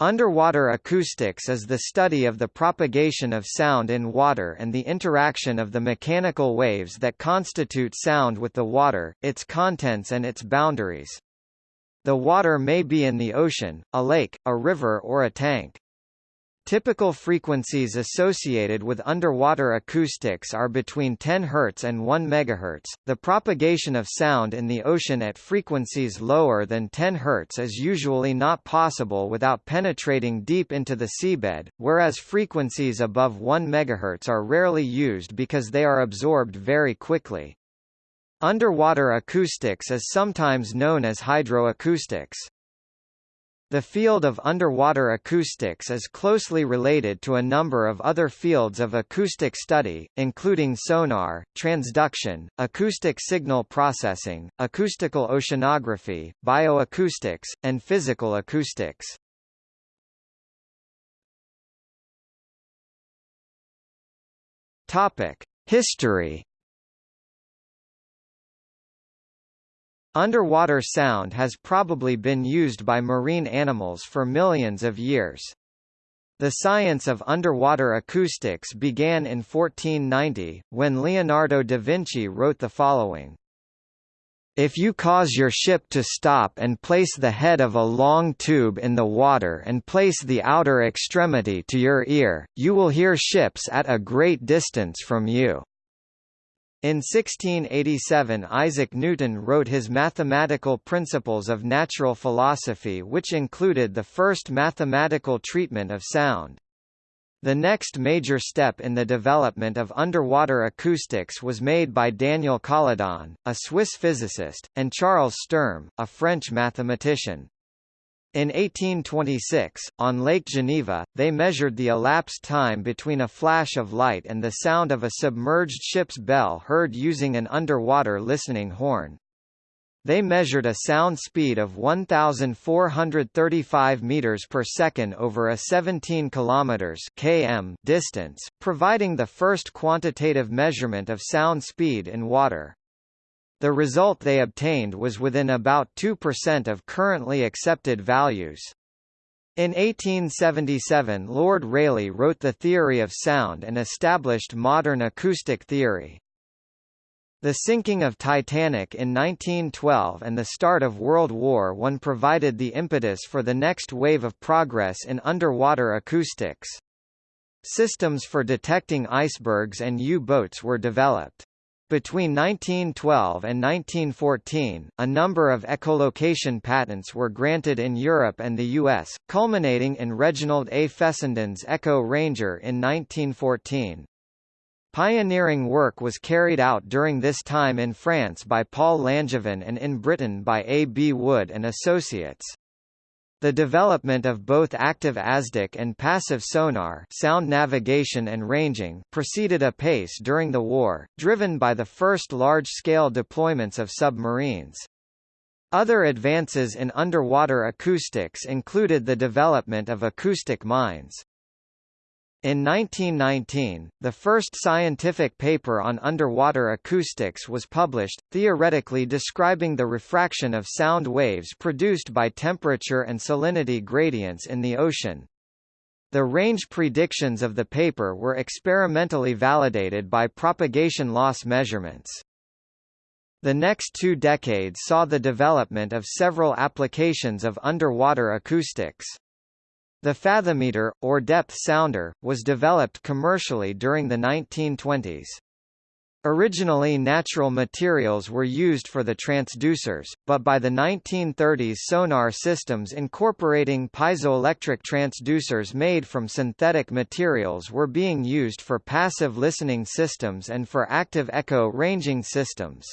Underwater acoustics is the study of the propagation of sound in water and the interaction of the mechanical waves that constitute sound with the water, its contents and its boundaries. The water may be in the ocean, a lake, a river or a tank. Typical frequencies associated with underwater acoustics are between 10 Hz and 1 MHz. The propagation of sound in the ocean at frequencies lower than 10 Hz is usually not possible without penetrating deep into the seabed, whereas frequencies above 1 MHz are rarely used because they are absorbed very quickly. Underwater acoustics is sometimes known as hydroacoustics. The field of underwater acoustics is closely related to a number of other fields of acoustic study, including sonar, transduction, acoustic signal processing, acoustical oceanography, bioacoustics, and physical acoustics. Topic: History Underwater sound has probably been used by marine animals for millions of years. The science of underwater acoustics began in 1490, when Leonardo da Vinci wrote the following. If you cause your ship to stop and place the head of a long tube in the water and place the outer extremity to your ear, you will hear ships at a great distance from you. In 1687 Isaac Newton wrote his Mathematical Principles of Natural Philosophy which included the first mathematical treatment of sound. The next major step in the development of underwater acoustics was made by Daniel Colladon, a Swiss physicist, and Charles Sturm, a French mathematician. In 1826, on Lake Geneva, they measured the elapsed time between a flash of light and the sound of a submerged ship's bell heard using an underwater listening horn. They measured a sound speed of 1435 meters per second over a 17 kilometers km distance, providing the first quantitative measurement of sound speed in water. The result they obtained was within about 2% of currently accepted values. In 1877 Lord Rayleigh wrote the theory of sound and established modern acoustic theory. The sinking of Titanic in 1912 and the start of World War I provided the impetus for the next wave of progress in underwater acoustics. Systems for detecting icebergs and U-boats were developed. Between 1912 and 1914, a number of echolocation patents were granted in Europe and the US, culminating in Reginald A. Fessenden's Echo Ranger in 1914. Pioneering work was carried out during this time in France by Paul Langevin and in Britain by A. B. Wood and Associates. The development of both active ASDIC and passive sonar sound navigation and ranging proceeded apace during the war, driven by the first large-scale deployments of submarines. Other advances in underwater acoustics included the development of acoustic mines. In 1919, the first scientific paper on underwater acoustics was published, theoretically describing the refraction of sound waves produced by temperature and salinity gradients in the ocean. The range predictions of the paper were experimentally validated by propagation loss measurements. The next two decades saw the development of several applications of underwater acoustics. The fathometer, or depth sounder, was developed commercially during the 1920s. Originally natural materials were used for the transducers, but by the 1930s sonar systems incorporating piezoelectric transducers made from synthetic materials were being used for passive listening systems and for active echo ranging systems.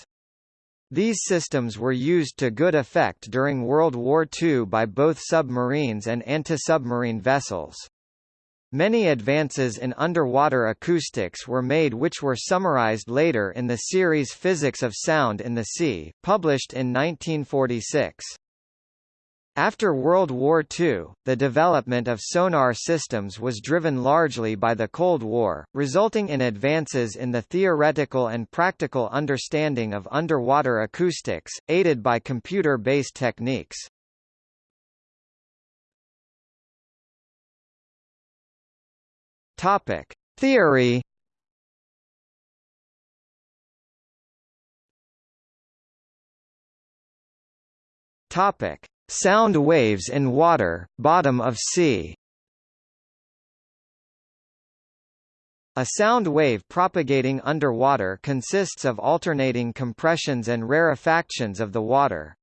These systems were used to good effect during World War II by both submarines and anti-submarine vessels. Many advances in underwater acoustics were made which were summarized later in the series Physics of Sound in the Sea, published in 1946. After World War II, the development of sonar systems was driven largely by the Cold War, resulting in advances in the theoretical and practical understanding of underwater acoustics, aided by computer-based techniques. Topic: Theory. Topic: Sound waves in water, bottom of sea. A sound wave propagating underwater consists of alternating compressions and rarefactions of the water.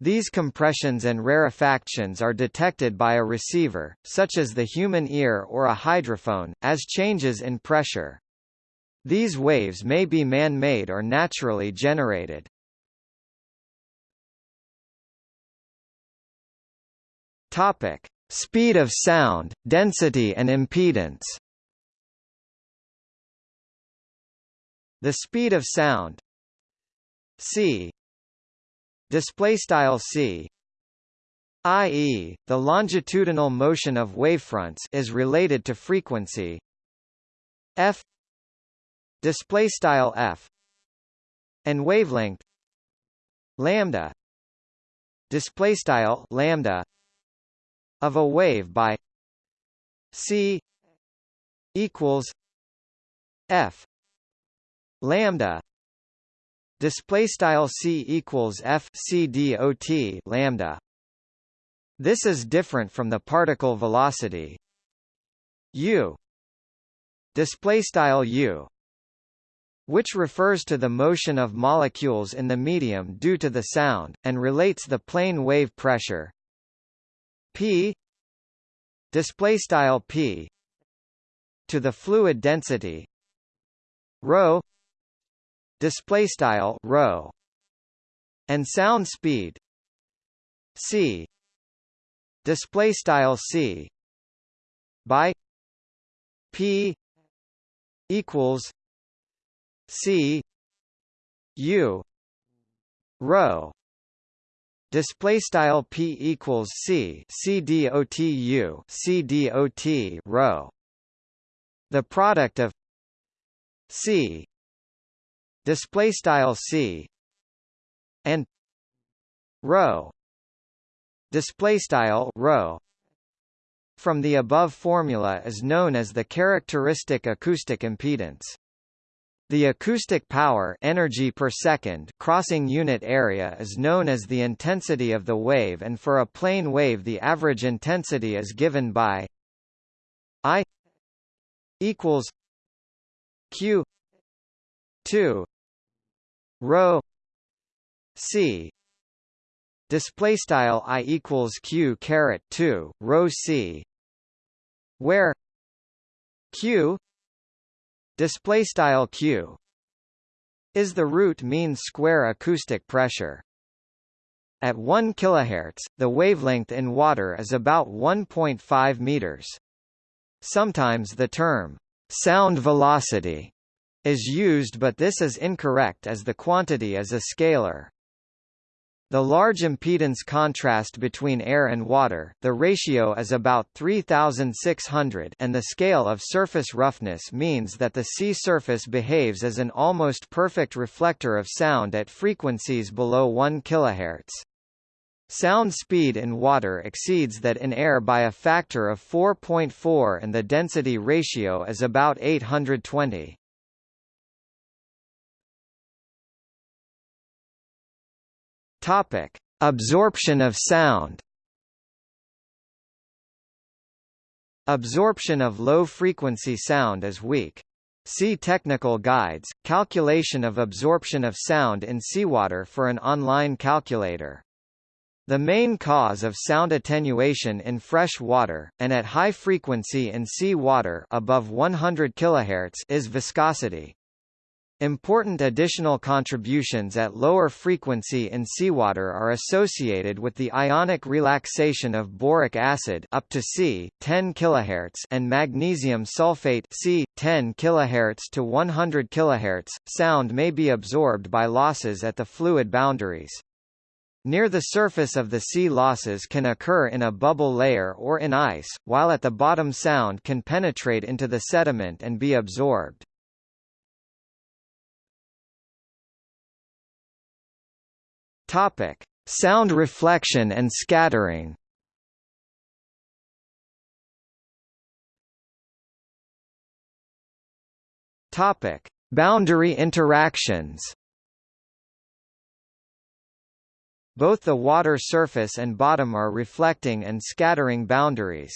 These compressions and rarefactions are detected by a receiver, such as the human ear or a hydrophone, as changes in pressure. These waves may be man-made or naturally generated. Topic: Speed of sound, density and impedance. The speed of sound c display style c i.e., the longitudinal motion of wavefronts is related to frequency f display style f and wavelength lambda display style lambda of a wave by c equals f lambda. Display style c equals f c dot lambda. This is different from the particle velocity u. Display style u which refers to the motion of molecules in the medium due to the sound and relates the plane wave pressure p display style p to the fluid density rho display style rho and sound speed c display style c by p equals c u rho display style p equals c c dot u c dot rho the product of c display style c and rho display style rho from the above formula is known as the characteristic acoustic impedance the acoustic power energy per second crossing unit area is known as the intensity of the wave and for a plane wave the average intensity is given by I equals Q 2 rho C display style I equals Q caret 2 rho C where Q display style q is the root mean square acoustic pressure at 1 kHz, the wavelength in water is about 1.5 meters. Sometimes the term sound velocity is used but this is incorrect as the quantity is a scalar. The large impedance contrast between air and water the ratio is about 3600 and the scale of surface roughness means that the sea surface behaves as an almost perfect reflector of sound at frequencies below 1 kHz. Sound speed in water exceeds that in air by a factor of 4.4 and the density ratio is about 820. Topic: Absorption of sound. Absorption of low-frequency sound is weak. See Technical Guides, Calculation of Absorption of Sound in Seawater for an online calculator. The main cause of sound attenuation in fresh water, and at high frequency in sea water above 100 kHz is viscosity. Important additional contributions at lower frequency in seawater are associated with the ionic relaxation of boric acid up to C 10 kHz and magnesium sulfate C 10 kHz to 100 kHz. Sound may be absorbed by losses at the fluid boundaries. Near the surface of the sea losses can occur in a bubble layer or in ice, while at the bottom sound can penetrate into the sediment and be absorbed. Topic: Sound reflection and scattering. Topic: Boundary interactions. Both the water surface and bottom are reflecting and scattering boundaries.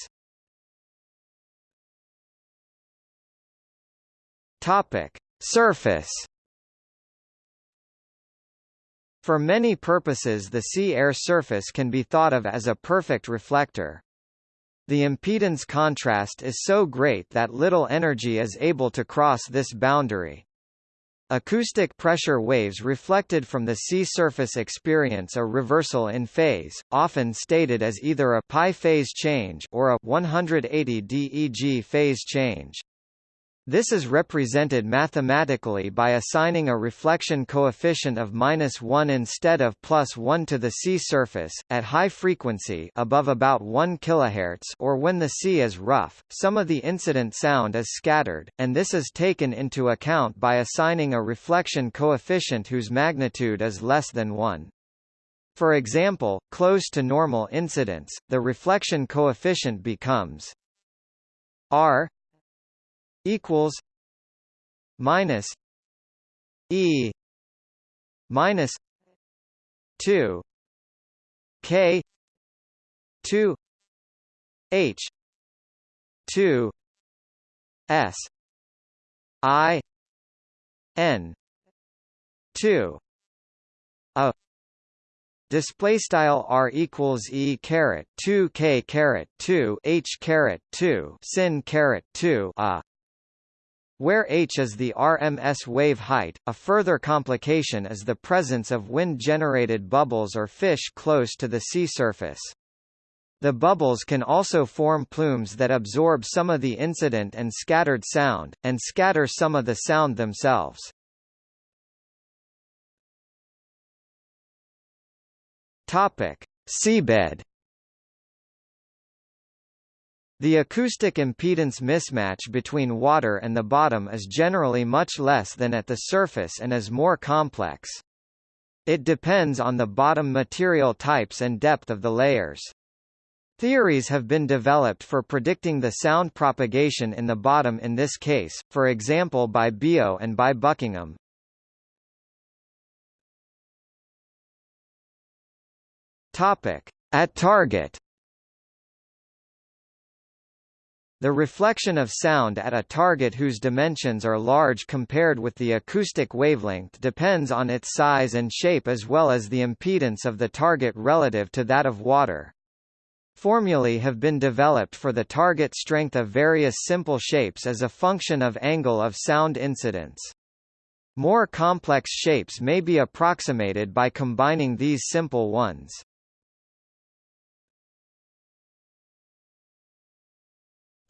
Topic: Surface. For many purposes the sea-air surface can be thought of as a perfect reflector. The impedance contrast is so great that little energy is able to cross this boundary. Acoustic pressure waves reflected from the sea surface experience a reversal in phase, often stated as either a pi phase change or a 180 DEG phase change. This is represented mathematically by assigning a reflection coefficient of minus 1 instead of plus 1 to the sea surface, at high frequency above about 1 kHz or when the sea is rough, some of the incident sound is scattered, and this is taken into account by assigning a reflection coefficient whose magnitude is less than 1. For example, close to normal incidence, the reflection coefficient becomes r equals minus E minus two K two H two S I N two a. Display style r equals e caret 2 k caret 2 h caret 2 sin caret 2 a where h is the RMS wave height, a further complication is the presence of wind-generated bubbles or fish close to the sea surface. The bubbles can also form plumes that absorb some of the incident and scattered sound, and scatter some of the sound themselves. Topic: Seabed the acoustic impedance mismatch between water and the bottom is generally much less than at the surface and is more complex. It depends on the bottom material types and depth of the layers. Theories have been developed for predicting the sound propagation in the bottom in this case, for example by Biot and by Buckingham. Topic. At target The reflection of sound at a target whose dimensions are large compared with the acoustic wavelength depends on its size and shape as well as the impedance of the target relative to that of water. Formulae have been developed for the target strength of various simple shapes as a function of angle of sound incidence. More complex shapes may be approximated by combining these simple ones.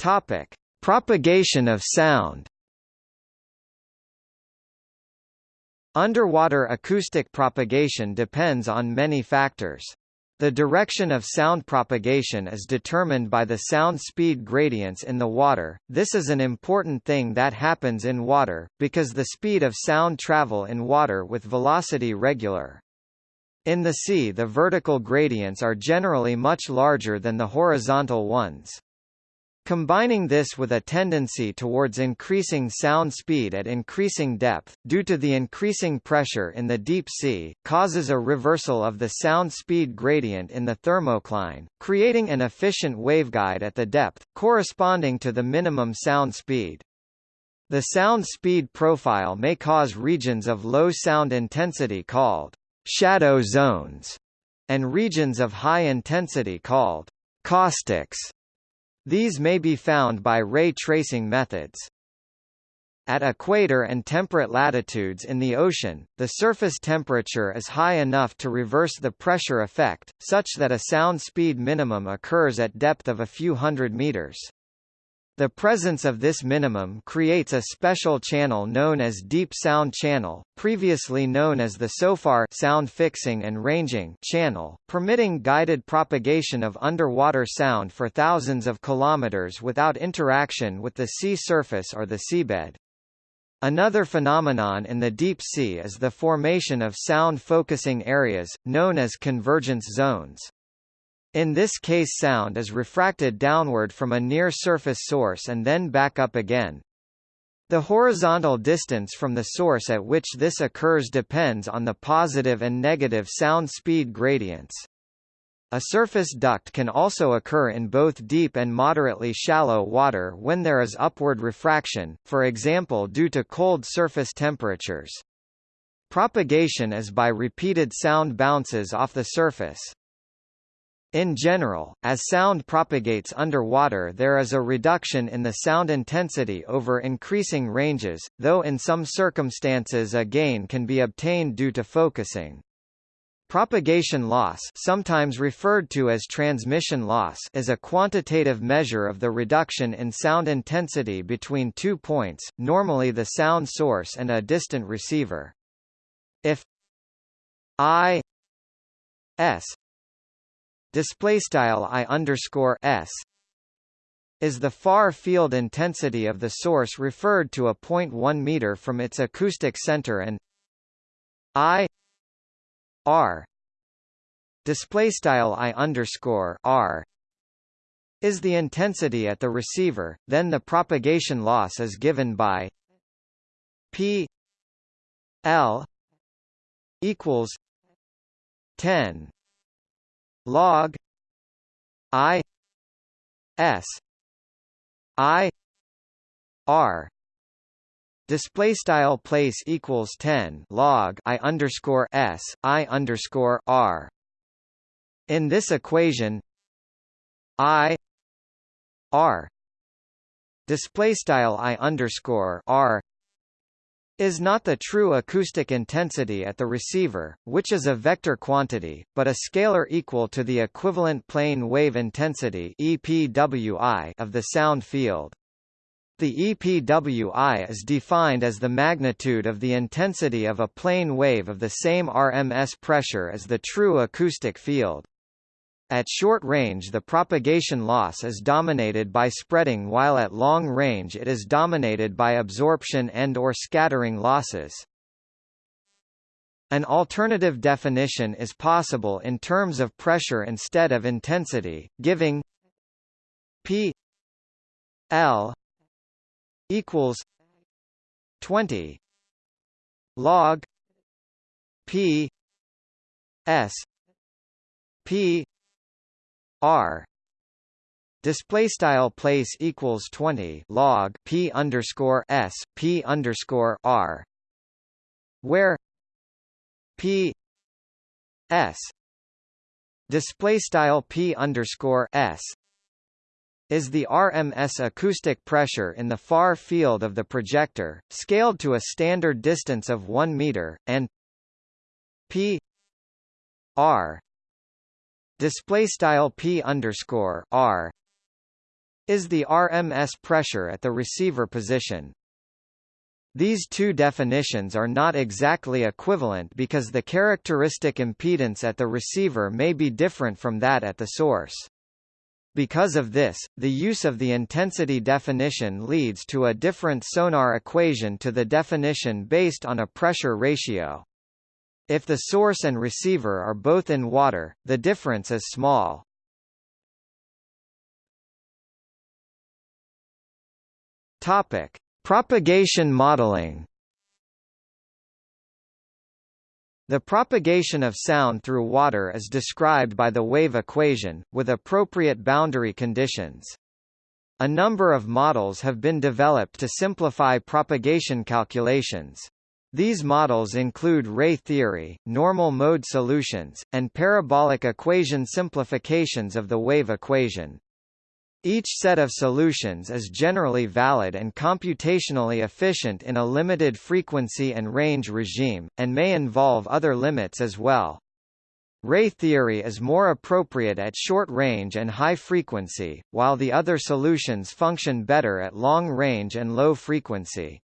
Topic: Propagation of sound. Underwater acoustic propagation depends on many factors. The direction of sound propagation is determined by the sound speed gradients in the water. This is an important thing that happens in water, because the speed of sound travel in water with velocity regular. In the sea the vertical gradients are generally much larger than the horizontal ones. Combining this with a tendency towards increasing sound speed at increasing depth, due to the increasing pressure in the deep sea, causes a reversal of the sound speed gradient in the thermocline, creating an efficient waveguide at the depth, corresponding to the minimum sound speed. The sound speed profile may cause regions of low sound intensity called shadow zones, and regions of high intensity called caustics. These may be found by ray tracing methods. At equator and temperate latitudes in the ocean, the surface temperature is high enough to reverse the pressure effect, such that a sound speed minimum occurs at depth of a few hundred meters. The presence of this minimum creates a special channel known as deep sound channel, previously known as the SOFAR sound fixing and ranging channel, permitting guided propagation of underwater sound for thousands of kilometers without interaction with the sea surface or the seabed. Another phenomenon in the deep sea is the formation of sound focusing areas, known as convergence zones. In this case sound is refracted downward from a near-surface source and then back up again. The horizontal distance from the source at which this occurs depends on the positive and negative sound speed gradients. A surface duct can also occur in both deep and moderately shallow water when there is upward refraction, for example due to cold surface temperatures. Propagation is by repeated sound bounces off the surface. In general, as sound propagates underwater there is a reduction in the sound intensity over increasing ranges, though in some circumstances a gain can be obtained due to focusing. Propagation loss sometimes referred to as transmission loss is a quantitative measure of the reduction in sound intensity between two points, normally the sound source and a distant receiver. If I s display style i underscore s is the far field intensity of the source referred to a point 1 meter from its acoustic center and i r display style i underscore r is the intensity at the receiver, then the propagation loss is given by p l equals 10 log i s i r display style place equals 10 log i underscore s i underscore r. In this equation i r display style i underscore r is not the true acoustic intensity at the receiver, which is a vector quantity, but a scalar equal to the equivalent plane wave intensity EPWI of the sound field. The EPWI is defined as the magnitude of the intensity of a plane wave of the same RMS pressure as the true acoustic field. At short range the propagation loss is dominated by spreading while at long range it is dominated by absorption and or scattering losses. An alternative definition is possible in terms of pressure instead of intensity, giving P L equals 20 log P S P R. Display style place equals 20 log P underscore S P underscore R. Where P S display style P underscore S is the RMS acoustic pressure in the far field of the projector, scaled to a standard distance of 1 meter, and P R display style p underscore r is the RMS pressure at the receiver position. These two definitions are not exactly equivalent because the characteristic impedance at the receiver may be different from that at the source. Because of this, the use of the intensity definition leads to a different sonar equation to the definition based on a pressure ratio. If the source and receiver are both in water, the difference is small. Topic: Propagation modeling. The propagation of sound through water is described by the wave equation, with appropriate boundary conditions. A number of models have been developed to simplify propagation calculations. These models include ray theory, normal mode solutions, and parabolic equation simplifications of the wave equation. Each set of solutions is generally valid and computationally efficient in a limited frequency and range regime, and may involve other limits as well. Ray theory is more appropriate at short range and high frequency, while the other solutions function better at long range and low frequency.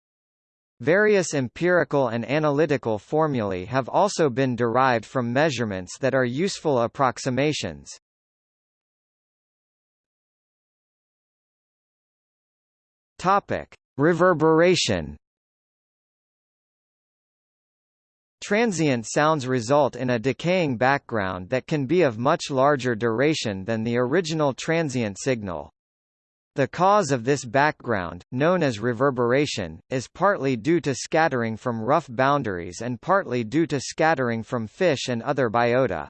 Various empirical and analytical formulae have also been derived from measurements that are useful approximations. Topic: Reverberation. Transient sounds result in a decaying background that can be of much larger duration than the original transient signal. The cause of this background, known as reverberation, is partly due to scattering from rough boundaries and partly due to scattering from fish and other biota.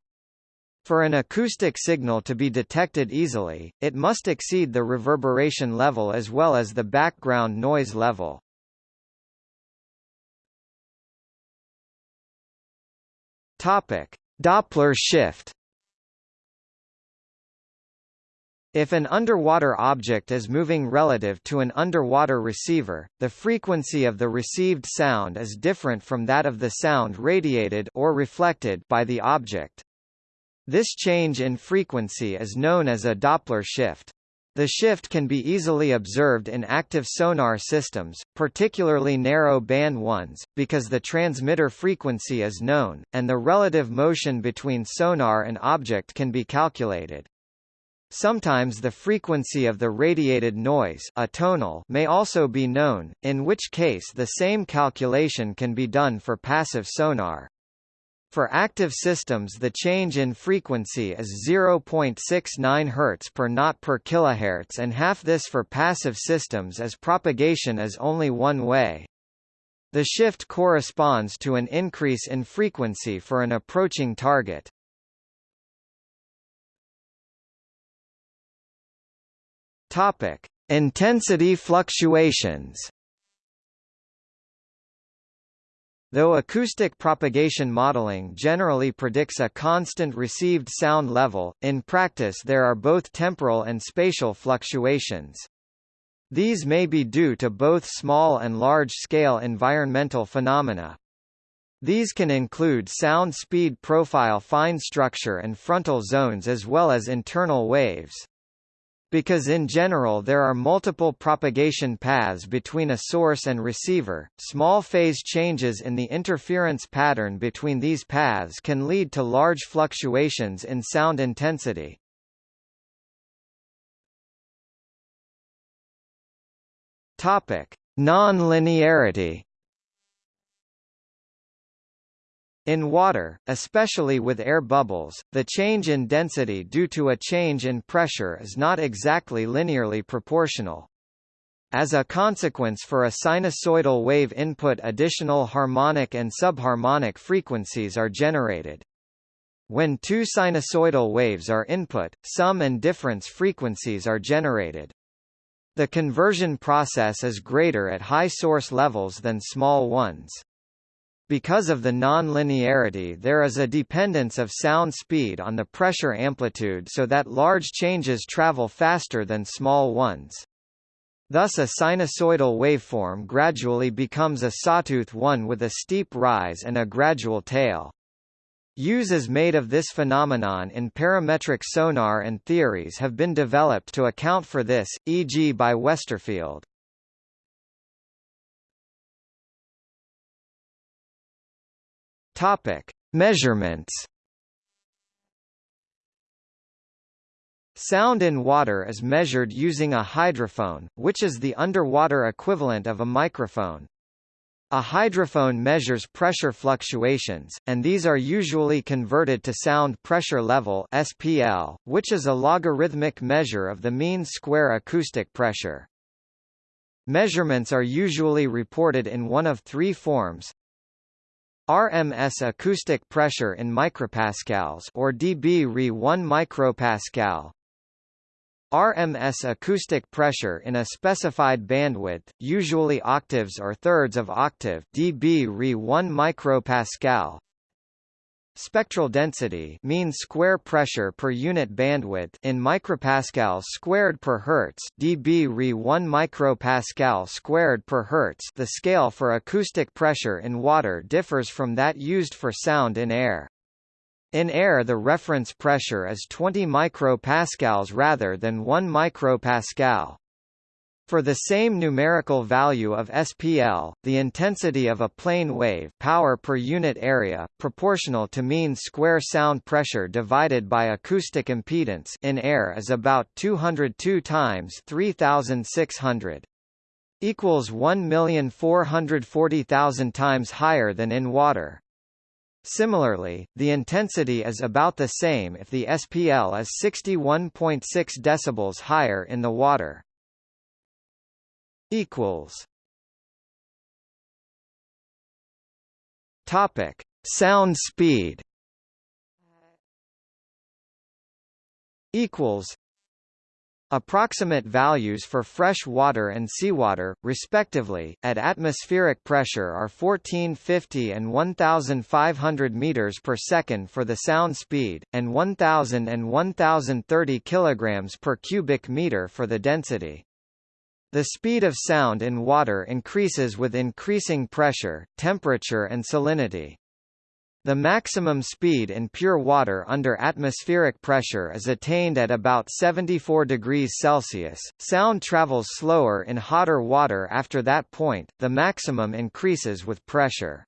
For an acoustic signal to be detected easily, it must exceed the reverberation level as well as the background noise level. Topic: Doppler shift. If an underwater object is moving relative to an underwater receiver, the frequency of the received sound is different from that of the sound radiated or reflected by the object. This change in frequency is known as a Doppler shift. The shift can be easily observed in active sonar systems, particularly narrow band ones, because the transmitter frequency is known, and the relative motion between sonar and object can be calculated. Sometimes the frequency of the radiated noise atonal may also be known, in which case the same calculation can be done for passive sonar. For active systems the change in frequency is 0.69 Hz per knot per kilohertz and half this for passive systems as propagation is only one way. The shift corresponds to an increase in frequency for an approaching target. Topic: Intensity fluctuations. Though acoustic propagation modeling generally predicts a constant received sound level, in practice there are both temporal and spatial fluctuations. These may be due to both small and large-scale environmental phenomena. These can include sound speed profile fine structure and frontal zones as well as internal waves. Because in general there are multiple propagation paths between a source and receiver, small phase changes in the interference pattern between these paths can lead to large fluctuations in sound intensity. Topic: Non-linearity In water, especially with air bubbles, the change in density due to a change in pressure is not exactly linearly proportional. As a consequence for a sinusoidal wave input additional harmonic and subharmonic frequencies are generated. When two sinusoidal waves are input, sum and difference frequencies are generated. The conversion process is greater at high source levels than small ones. Because of the non-linearity there is a dependence of sound speed on the pressure amplitude so that large changes travel faster than small ones. Thus a sinusoidal waveform gradually becomes a sawtooth one with a steep rise and a gradual tail. Uses made of this phenomenon in parametric sonar and theories have been developed to account for this, e.g. by Westervelt. Topic: Measurements. Sound in water is measured using a hydrophone, which is the underwater equivalent of a microphone. A hydrophone measures pressure fluctuations, and these are usually converted to sound pressure level (SPL), which is a logarithmic measure of the mean square acoustic pressure. Measurements are usually reported in one of three forms: RMS acoustic pressure in micropascals or dB Re 1 micropascal. RMS acoustic pressure in a specified bandwidth, usually octaves or thirds of octave dB Re 1 micropascal. Spectral density mean square pressure per unit bandwidth in micropascals squared per hertz dB Re 1 micropascal squared per hertz the scale for acoustic pressure in water differs from that used for sound in air. In air the reference pressure is 20 micropascals rather than 1 micropascal. For the same numerical value of SPL, the intensity of a plane wave power per unit area, proportional to mean square sound pressure divided by acoustic impedance in air is about 202 times 3600 equals 1,440,000 times higher than in water. Similarly, the intensity is about the same if the SPL is 61.6 decibels higher in the water. Equals. Topic: Sound speed. Equals. Approximate values for fresh water and seawater, respectively, at atmospheric pressure are 1450 and 1500 meters per second for the sound speed, and 1000 and 1030 kilograms per cubic meter for the density. The speed of sound in water increases with increasing pressure, temperature and salinity. The maximum speed in pure water under atmospheric pressure is attained at about 74 degrees Celsius. Sound travels slower in hotter water after that point, the maximum increases with pressure.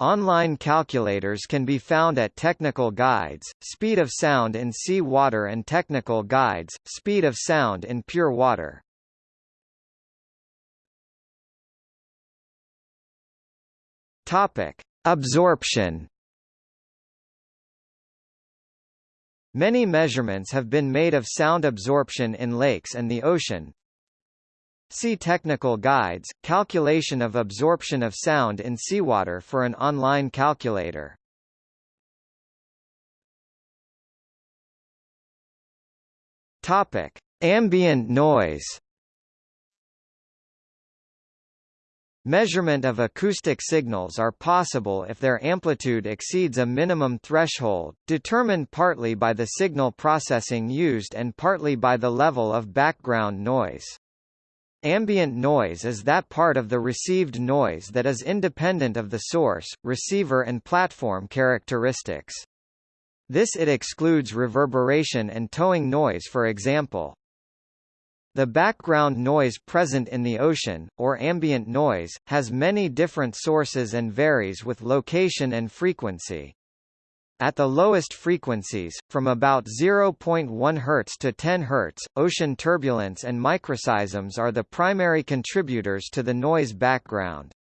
Online calculators can be found at Technical Guides, Speed of Sound in Sea Water and Technical Guides, Speed of Sound in Pure Water. Topic. Absorption Many measurements have been made of sound absorption in lakes and the ocean. See Technical Guides, Calculation of Absorption of Sound in Seawater for an online calculator. Topic: Ambient noise. Measurement of acoustic signals are possible if their amplitude exceeds a minimum threshold, determined partly by the signal processing used and partly by the level of background noise. Ambient noise is that part of the received noise that is independent of the source, receiver and platform characteristics. This it excludes reverberation and towing noise for example. The background noise present in the ocean, or ambient noise, has many different sources and varies with location and frequency. At the lowest frequencies, from about 0.1 Hz to 10 Hz, ocean turbulence and microseisms are the primary contributors to the noise background.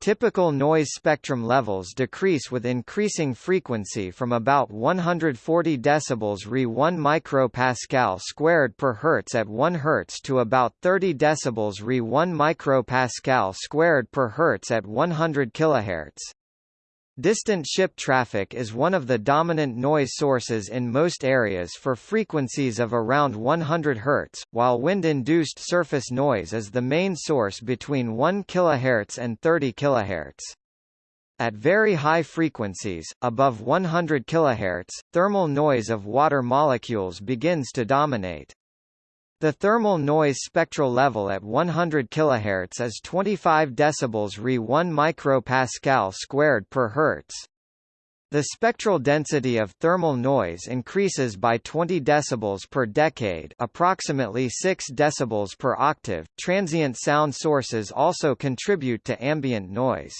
Typical noise spectrum levels decrease with increasing frequency from about 140 decibels Re 1 micropascal squared per hertz at 1 hertz to about 30 decibels Re 1 micropascal squared per hertz at 100 kilohertz. Distant ship traffic is one of the dominant noise sources in most areas for frequencies of around 100 Hz, while wind-induced surface noise is the main source between 1 kHz and 30 kHz. At very high frequencies, above 100 kHz, thermal noise of water molecules begins to dominate. The thermal noise spectral level at 100 kHz is 25 dB Re 1 micropascal squared per Hz. The spectral density of thermal noise increases by 20 dB per decade, approximately 6 dB per octave. Transient sound sources also contribute to ambient noise.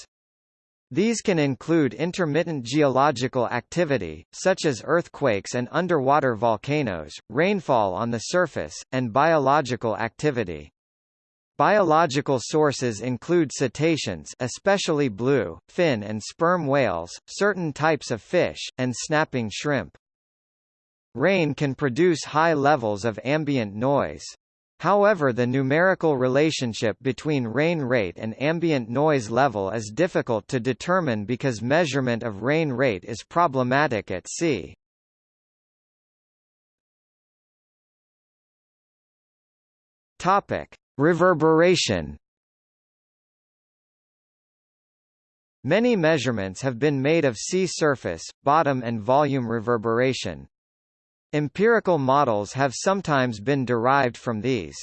These can include intermittent geological activity, such as earthquakes and underwater volcanoes, rainfall on the surface, and biological activity. Biological sources include cetaceans especially blue, fin and sperm whales, certain types of fish, and snapping shrimp. Rain can produce high levels of ambient noise. However the numerical relationship between rain rate and ambient noise level is difficult to determine because measurement of rain rate is problematic at sea. Topic: Reverberation. Many measurements have been made of sea surface, bottom and volume reverberation. Empirical models have sometimes been derived from these.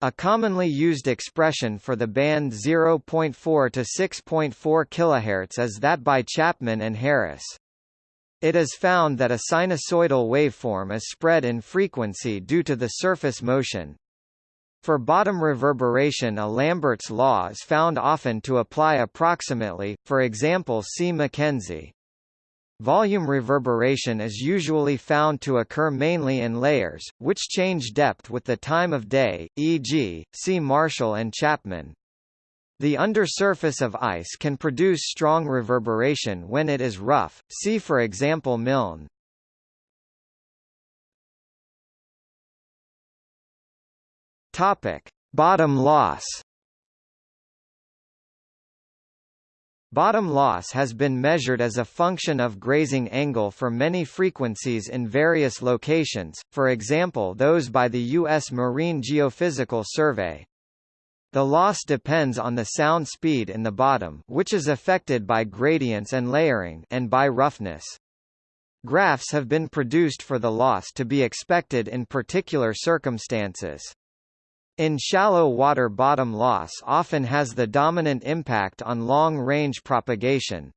A commonly used expression for the band 0.4 to 6.4 kHz is that by Chapman and Harris. It is found that a sinusoidal waveform is spread in frequency due to the surface motion. For bottom reverberation a Lambert's law is found often to apply approximately, for example see Mackenzie. Volume reverberation is usually found to occur mainly in layers, which change depth with the time of day, e.g., see Marshall and Chapman. The undersurface of ice can produce strong reverberation when it is rough, see for example Milne. Bottom loss Bottom loss has been measured as a function of grazing angle for many frequencies in various locations, for example those by the U.S. Marine Geophysical Survey. The loss depends on the sound speed in the bottom which is affected by gradients and layering and by roughness. Graphs have been produced for the loss to be expected in particular circumstances. In shallow water bottom loss often has the dominant impact on long-range propagation.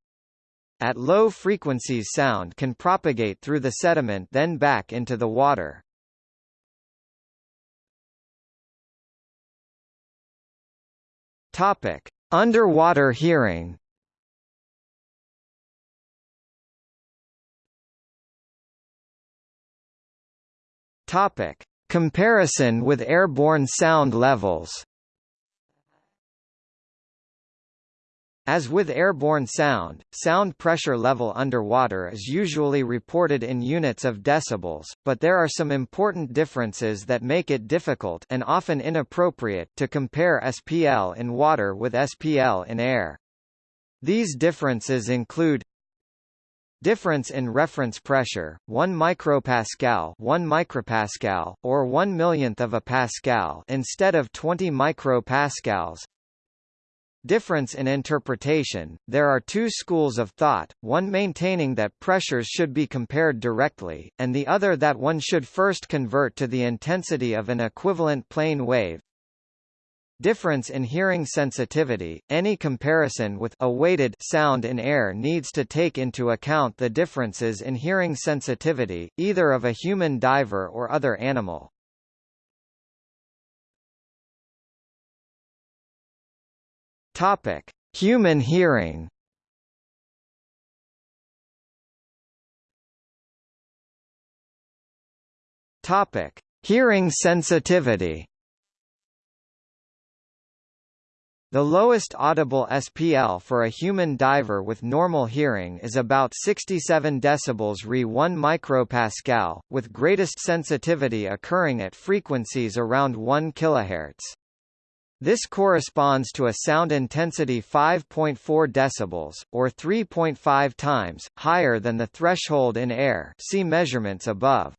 At low frequencies sound can propagate through the sediment then back into the water. Topic: Underwater hearing. Topic: Comparison with airborne sound levels As with airborne sound, sound pressure level underwater is usually reported in units of decibels, but there are some important differences that make it difficult and often inappropriate to compare SPL in water with SPL in air. These differences include Difference in reference pressure, 1 micropascal 1 micropascal, or 1 millionth of a pascal instead of 20 micropascals. Difference in interpretation, there are two schools of thought, one maintaining that pressures should be compared directly, and the other that one should first convert to the intensity of an equivalent plane wave, Difference in hearing sensitivity. Any comparison with a weighted sound in air needs to take into account the differences in hearing sensitivity, either of a human diver or other animal. Topic: Human hearing. Topic: Hearing sensitivity. The lowest audible SPL for a human diver with normal hearing is about 67 decibels Re 1 micropascal, with greatest sensitivity occurring at frequencies around 1 kHz. This corresponds to a sound intensity 5.4 decibels, or 3.5 times, higher than the threshold in air see measurements above.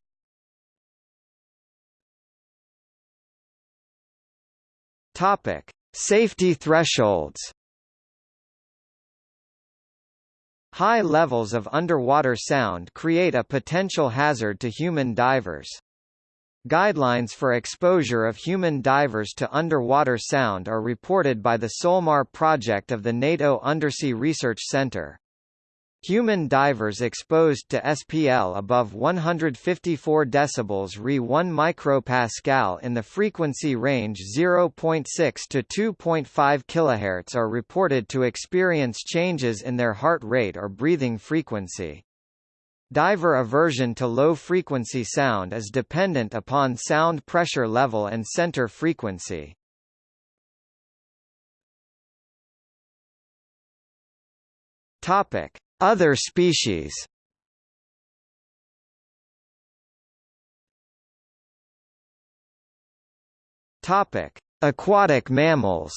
Topic. Safety thresholds High levels of underwater sound create a potential hazard to human divers. Guidelines for exposure of human divers to underwater sound are reported by the SOLMAR project of the NATO Undersea Research Centre. Human divers exposed to SPL above 154 dB Re 1 micropascal in the frequency range 0.6 to 2.5 kHz are reported to experience changes in their heart rate or breathing frequency. Diver aversion to low-frequency sound is dependent upon sound pressure level and center frequency. Topic: other species Topic: Aquatic mammals.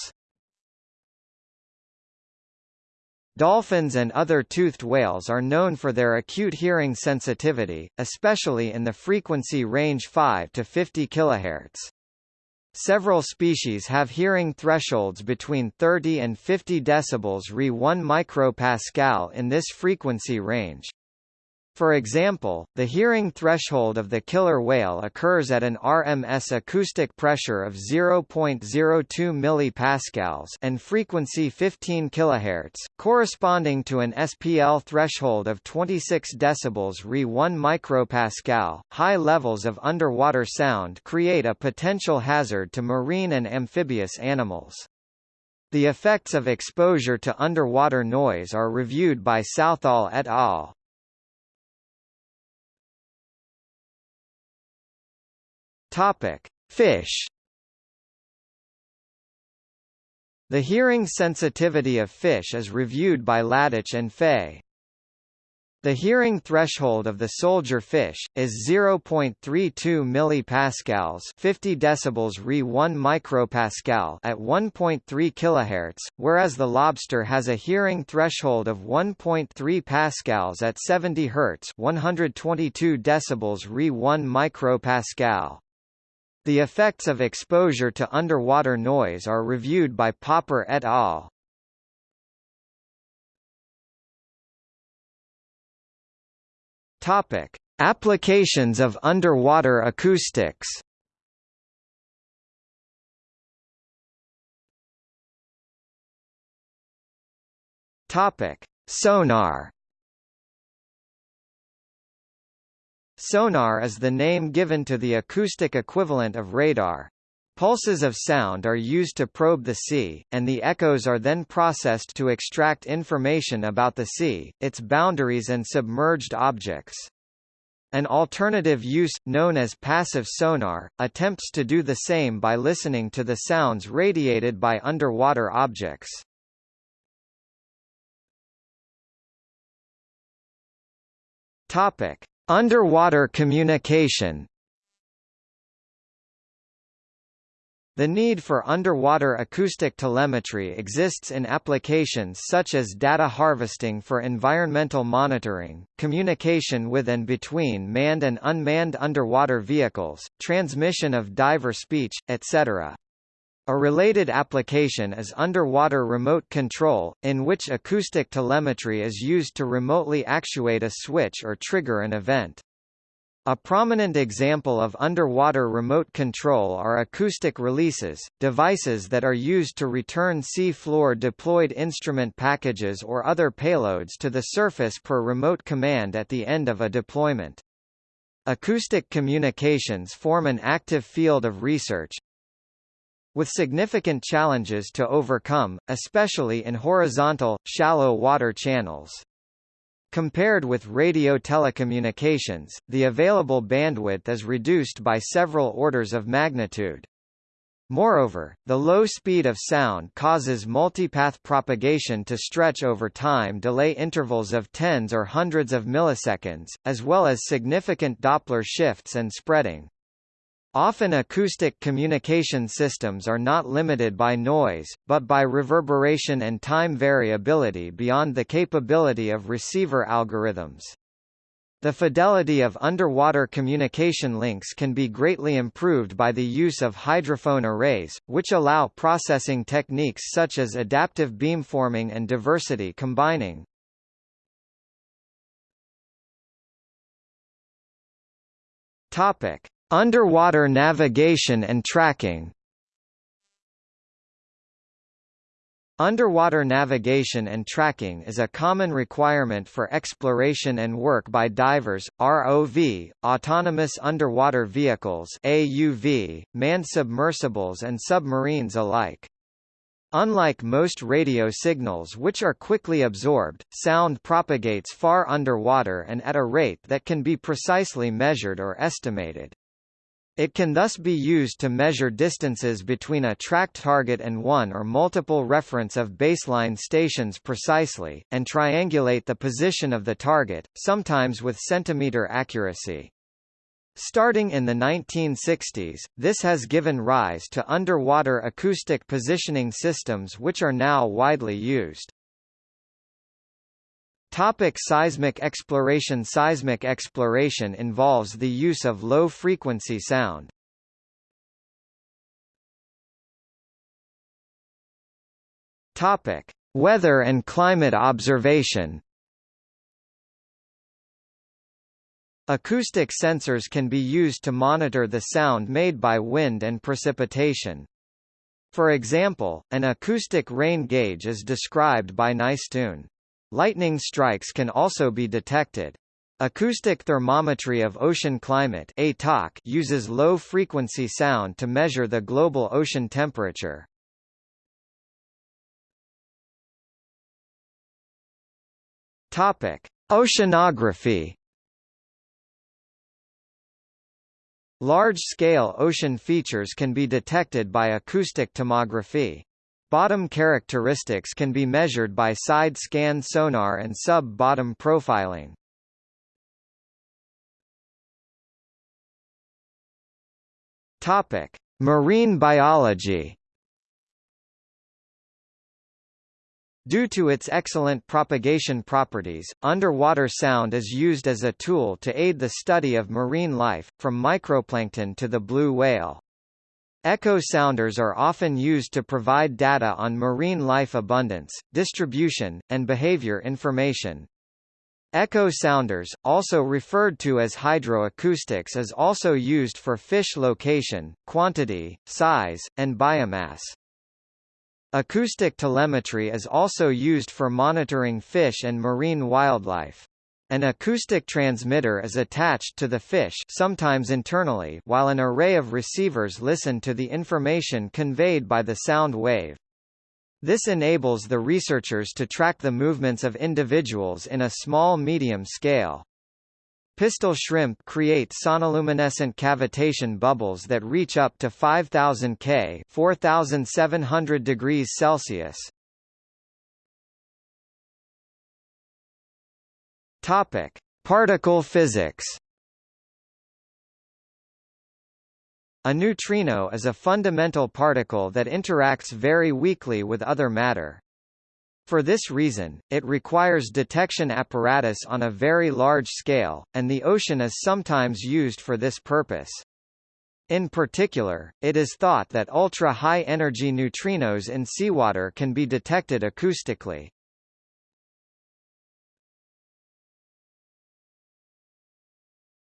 Dolphins and other toothed whales are known for their acute hearing sensitivity, especially in the frequency range 5 to 50 kHz. Several species have hearing thresholds between 30 and 50 decibels Re 1 micropascal in this frequency range. For example, the hearing threshold of the killer whale occurs at an RMS acoustic pressure of 0.02 mPa and frequency 15 kHz, corresponding to an SPL threshold of 26 dB Re 1 micropascal. High levels of underwater sound create a potential hazard to marine and amphibious animals. The effects of exposure to underwater noise are reviewed by Southall et al. Topic: Fish. The hearing sensitivity of fish is reviewed by Ladich and Fay. The hearing threshold of the soldier fish is 0.32 millipascals, 50 decibels Re 1 micropascal at 1.3 kHz, whereas the lobster has a hearing threshold of 1.3 pascals at 70 Hz, 122 decibels Re 1 micropascal. The effects of exposure to underwater noise are reviewed by Popper et al. Topic: Applications of underwater acoustics. Topic: Sonar. Sonar is the name given to the acoustic equivalent of radar. Pulses of sound are used to probe the sea, and the echoes are then processed to extract information about the sea, its boundaries and submerged objects. An alternative use, known as passive sonar, attempts to do the same by listening to the sounds radiated by underwater objects. Topic: Underwater communication The need for underwater acoustic telemetry exists in applications such as data harvesting for environmental monitoring, communication with and between manned and unmanned underwater vehicles, transmission of diver speech, etc. A related application is underwater remote control, in which acoustic telemetry is used to remotely actuate a switch or trigger an event. A prominent example of underwater remote control are acoustic releases, devices that are used to return sea floor deployed instrument packages or other payloads to the surface per remote command at the end of a deployment. Acoustic communications form an active field of research, with significant challenges to overcome, especially in horizontal, shallow water channels. Compared with radio telecommunications, the available bandwidth is reduced by several orders of magnitude. Moreover, the low speed of sound causes multipath propagation to stretch over time delay intervals of tens or hundreds of milliseconds, as well as significant Doppler shifts and spreading. Often acoustic communication systems are not limited by noise, but by reverberation and time variability beyond the capability of receiver algorithms. The fidelity of underwater communication links can be greatly improved by the use of hydrophone arrays, which allow processing techniques such as adaptive beamforming and diversity combining. Topic: Underwater navigation and tracking Underwater navigation and tracking is a common requirement for exploration and work by divers, ROV, autonomous underwater vehicles AUV, manned submersibles and submarines alike. Unlike most radio signals which are quickly absorbed, sound propagates far underwater and at a rate that can be precisely measured or estimated. It can thus be used to measure distances between a tracked target and one or multiple reference of baseline stations precisely, and triangulate the position of the target, sometimes with centimeter accuracy. Starting in the 1960s, this has given rise to underwater acoustic positioning systems which are now widely used. Topic seismic exploration Seismic exploration involves the use of low-frequency sound. Topic: Weather and climate observation. Acoustic sensors can be used to monitor the sound made by wind and precipitation. For example, an acoustic rain gauge is described by Nystuen. Lightning strikes can also be detected. Acoustic thermometry of ocean climate uses low-frequency sound to measure the global ocean temperature. Topic: Oceanography. Large-scale ocean features can be detected by acoustic tomography. Bottom characteristics can be measured by side-scan sonar and sub-bottom profiling. Topic: Marine biology. Due to its excellent propagation properties, underwater sound is used as a tool to aid the study of marine life, from microplankton to the blue whale. Echo sounders are often used to provide data on marine life abundance, distribution, and behavior information. Echo sounders, also referred to as hydroacoustics is also used for fish location, quantity, size, and biomass. Acoustic telemetry is also used for monitoring fish and marine wildlife. An acoustic transmitter is attached to the fish sometimes internally while an array of receivers listen to the information conveyed by the sound wave. This enables the researchers to track the movements of individuals in a small-medium scale. Pistol shrimp create sonoluminescent cavitation bubbles that reach up to 5000 K 4700 degrees Celsius. Topic: Particle physics. A neutrino is a fundamental particle that interacts very weakly with other matter. For this reason, it requires detection apparatus on a very large scale, and the ocean is sometimes used for this purpose. In particular, it is thought that ultra-high energy neutrinos in seawater can be detected acoustically.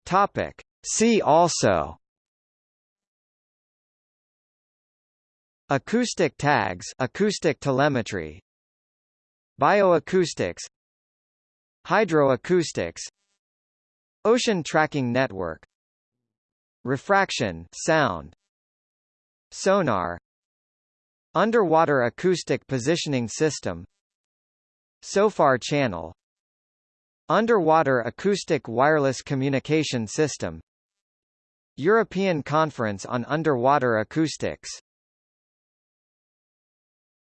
Topic. See also. Acoustic tags acoustic telemetry. Bioacoustics. Hydroacoustics. Ocean tracking network. Refraction sound. Sonar. Underwater acoustic positioning system. SOFAR channel Underwater Acoustic Wireless Communication System. European Conference on Underwater Acoustics